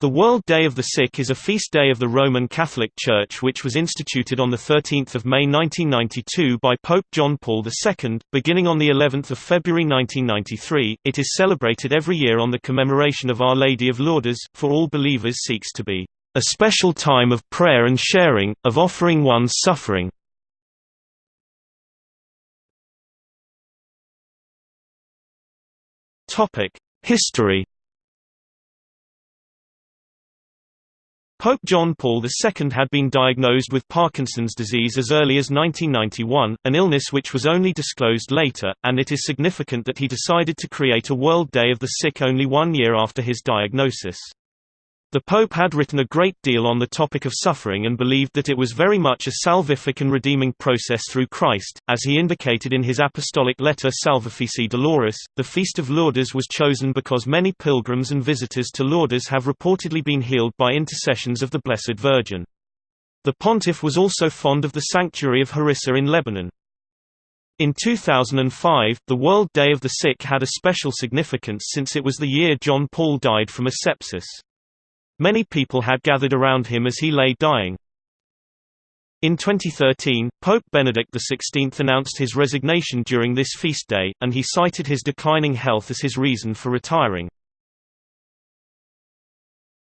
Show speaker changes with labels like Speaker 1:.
Speaker 1: The World Day of the Sick is a feast day of the Roman Catholic Church which was instituted on 13 May 1992 by Pope John Paul II. Beginning on of February 1993, it is celebrated every year on the commemoration of Our Lady of Lourdes, for all believers seeks to be a special time of prayer and sharing, of offering one's suffering. History Pope John Paul II had been diagnosed with Parkinson's disease as early as 1991, an illness which was only disclosed later, and it is significant that he decided to create a World Day of the Sick only one year after his diagnosis. The Pope had written a great deal on the topic of suffering and believed that it was very much a salvific and redeeming process through Christ, as he indicated in his apostolic letter Salvifici Doloris. The Feast of Lourdes was chosen because many pilgrims and visitors to Lourdes have reportedly been healed by intercessions of the Blessed Virgin. The pontiff was also fond of the sanctuary of Harissa in Lebanon. In 2005, the World Day of the Sick had a special significance since it was the year John Paul died from a sepsis. Many people had gathered around him as he lay dying. In 2013, Pope Benedict XVI announced his resignation during this feast day, and he cited his declining health as his reason for retiring.